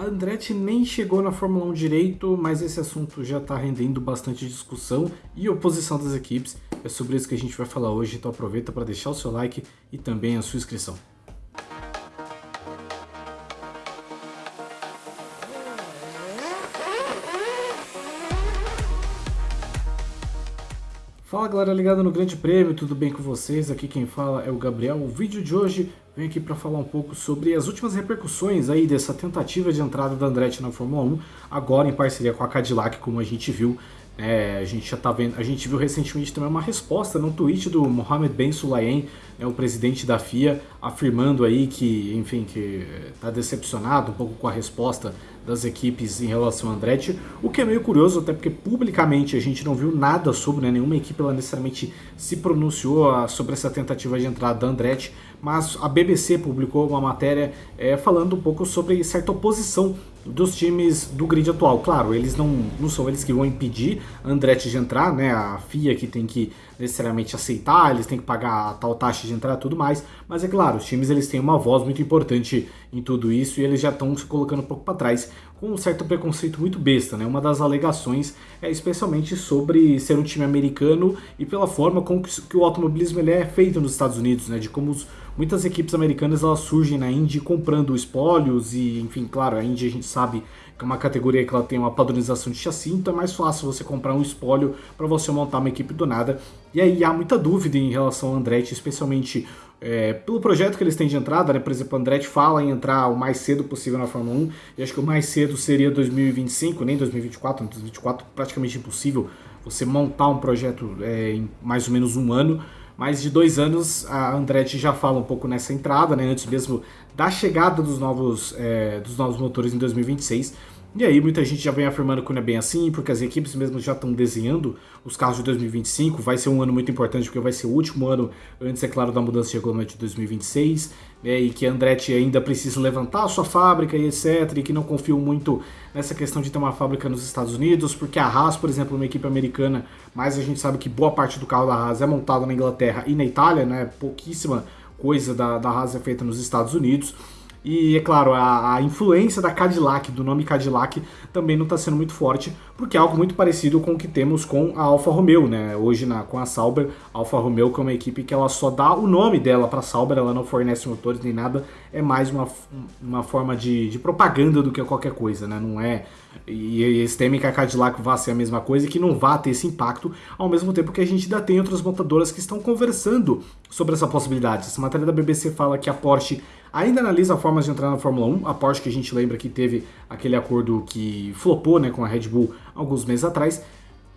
A Andretti nem chegou na Fórmula 1 direito, mas esse assunto já está rendendo bastante discussão e oposição das equipes. É sobre isso que a gente vai falar hoje, então aproveita para deixar o seu like e também a sua inscrição. Fala galera ligada no Grande Prêmio, tudo bem com vocês? Aqui quem fala é o Gabriel. O vídeo de hoje vem aqui para falar um pouco sobre as últimas repercussões aí dessa tentativa de entrada da Andretti na Fórmula 1, agora em parceria com a Cadillac, como a gente viu. É, a gente já tá vendo, a gente viu recentemente também uma resposta no tweet do Mohamed Ben Sulayem, né, o presidente da FIA, afirmando aí que, enfim, que está decepcionado um pouco com a resposta das equipes em relação a Andretti, o que é meio curioso, até porque publicamente a gente não viu nada sobre, né, nenhuma equipe ela necessariamente se pronunciou ah, sobre essa tentativa de entrada da Andretti, mas a BBC publicou uma matéria é, falando um pouco sobre certa oposição dos times do grid atual. Claro, eles não, não são eles que vão impedir Andretti de entrar, né? A FIA que tem que necessariamente aceitar, eles têm que pagar a tal taxa de entrada e tudo mais, mas é claro, os times eles têm uma voz muito importante em tudo isso e eles já estão se colocando um pouco para trás com um certo preconceito muito besta, né? Uma das alegações é especialmente sobre ser um time americano e pela forma como que o automobilismo ele é feito nos Estados Unidos, né? De como os, muitas equipes americanas elas surgem na Indy comprando espólios e, enfim, claro, a Indy a gente sabe que é uma categoria que ela tem uma padronização de chassi, então é mais fácil você comprar um espólio para você montar uma equipe do nada. E aí há muita dúvida em relação ao Andretti, especialmente é, pelo projeto que eles têm de entrada, né? Por exemplo, o Andretti fala em entrar o mais cedo possível na Fórmula 1, e acho que o mais cedo seria 2025, nem 2024, 2024 praticamente impossível você montar um projeto é, em mais ou menos um ano, mas de dois anos a Andretti já fala um pouco nessa entrada, né? Antes mesmo da chegada dos novos, é, dos novos motores em 2026. E aí muita gente já vem afirmando que não é bem assim, porque as equipes mesmo já estão desenhando os carros de 2025, vai ser um ano muito importante porque vai ser o último ano antes, é claro, da mudança de regulamento de 2026, né, e que a Andretti ainda precisa levantar a sua fábrica e etc, e que não confio muito nessa questão de ter uma fábrica nos Estados Unidos, porque a Haas, por exemplo, é uma equipe americana, mas a gente sabe que boa parte do carro da Haas é montado na Inglaterra e na Itália, né, pouquíssima coisa da, da Haas é feita nos Estados Unidos, e, é claro, a, a, influência da Cadillac, do nome Cadillac, também não está sendo muito forte, porque é algo muito parecido com o que temos com a Alfa Romeo, né? Hoje na, com a Sauber, a Alfa Romeo que é uma equipe que ela só dá o nome dela para a Sauber, ela não fornece motores nem nada, é mais uma, uma forma de, de propaganda do que qualquer coisa, né? Não é... E eles temem que a Cadillac vá ser a mesma coisa e que não vá ter esse impacto, ao mesmo tempo que a gente ainda tem outras montadoras que estão conversando sobre essa possibilidade. Essa matéria da BBC fala que a Porsche ainda analisa formas de entrar na Fórmula 1. A Porsche que a gente lembra que teve aquele acordo que flopou né, com a Red Bull alguns meses atrás.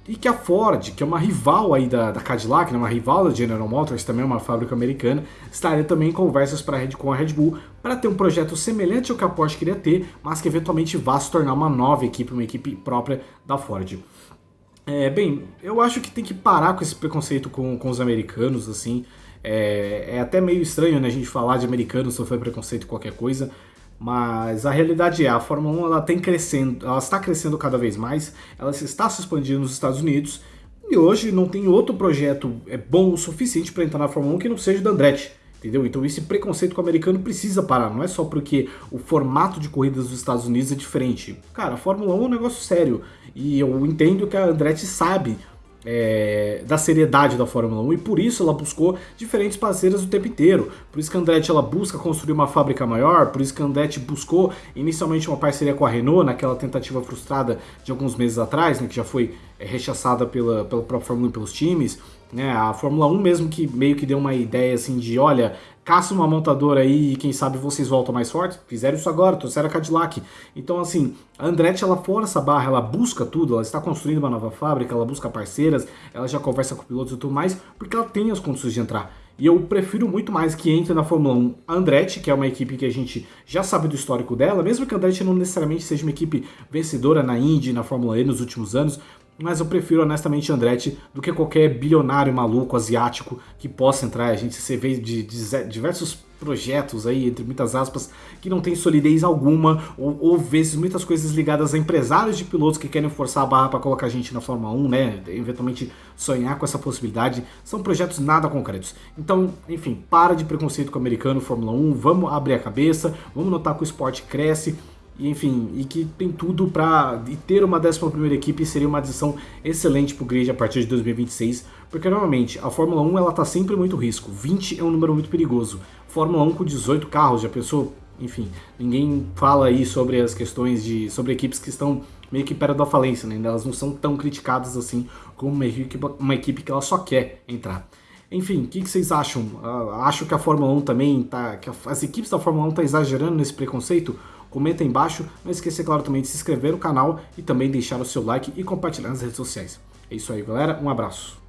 E que a Ford, que é uma rival aí da, da Cadillac, né, uma rival da General Motors, também é uma fábrica americana, estaria também em conversas pra Red, com a Red Bull para ter um projeto semelhante ao que a Porsche queria ter, mas que eventualmente vá se tornar uma nova equipe, uma equipe própria da Ford. É, bem, eu acho que tem que parar com esse preconceito com, com os americanos, assim. É, é, até meio estranho né, a gente falar de americanos sofrer preconceito qualquer coisa, mas a realidade é, a Fórmula 1 ela tem crescendo, ela está crescendo cada vez mais, ela está se expandindo nos Estados Unidos, e hoje não tem outro projeto é bom o suficiente para entrar na Fórmula 1 que não seja o da Andretti. Entendeu? Então esse preconceito com o americano precisa parar, não é só porque o formato de corridas dos Estados Unidos é diferente. Cara, a Fórmula 1 é um negócio sério, e eu entendo que a Andretti sabe é, da seriedade da Fórmula 1 e por isso ela buscou diferentes parceiras o tempo inteiro. Por isso que a Andretti ela busca construir uma fábrica maior, por isso que a Andretti buscou inicialmente uma parceria com a Renault naquela tentativa frustrada de alguns meses atrás, né, que já foi é, rechaçada pela, pela própria Fórmula 1 e pelos times. Né, a Fórmula 1 mesmo que meio que deu uma ideia assim de, olha, caça uma montadora aí e quem sabe vocês voltam mais fortes. Fizeram isso agora, trouxeram a Cadillac. Então, assim, a Andretti, ela força a barra, ela busca tudo, ela está construindo uma nova fábrica, ela busca parceiras, ela já conversa com pilotos e tudo mais, porque ela tem as condições de entrar. E eu prefiro muito mais que entre na Fórmula 1 a Andretti, que é uma equipe que a gente já sabe do histórico dela, mesmo que a Andretti não necessariamente seja uma equipe vencedora na Indy, na Fórmula E nos últimos anos, mas eu prefiro honestamente Andretti do que qualquer bilionário maluco asiático que possa entrar. A gente se vê de, de diversos projetos aí, entre muitas aspas, que não tem solidez alguma, ou, ou vezes muitas coisas ligadas a empresários de pilotos que querem forçar a barra para colocar a gente na Fórmula 1, né, eventualmente sonhar com essa possibilidade, são projetos nada concretos. Então, enfim, para de preconceito com o americano, Fórmula 1, vamos abrir a cabeça, vamos notar que o esporte cresce, e enfim, e que tem tudo para ter uma 11 primeira equipe seria uma adição excelente para o grid a partir de 2026, porque normalmente a Fórmula 1 ela tá sempre muito risco, 20 é um número muito perigoso, Fórmula 1 com 18 carros, já pensou? Enfim, ninguém fala aí sobre as questões de sobre equipes que estão meio que perto da falência, né? Elas não são tão criticadas assim como uma equipe, uma equipe que ela só quer entrar. Enfim, o que, que, vocês acham? Uh, acho que a Fórmula 1 também tá. que as equipes da Fórmula 1 estão tá exagerando nesse preconceito? Comenta aí embaixo, não esqueça, claro, também de se inscrever no canal e também deixar o seu like e compartilhar nas redes sociais. É isso aí, galera. Um abraço.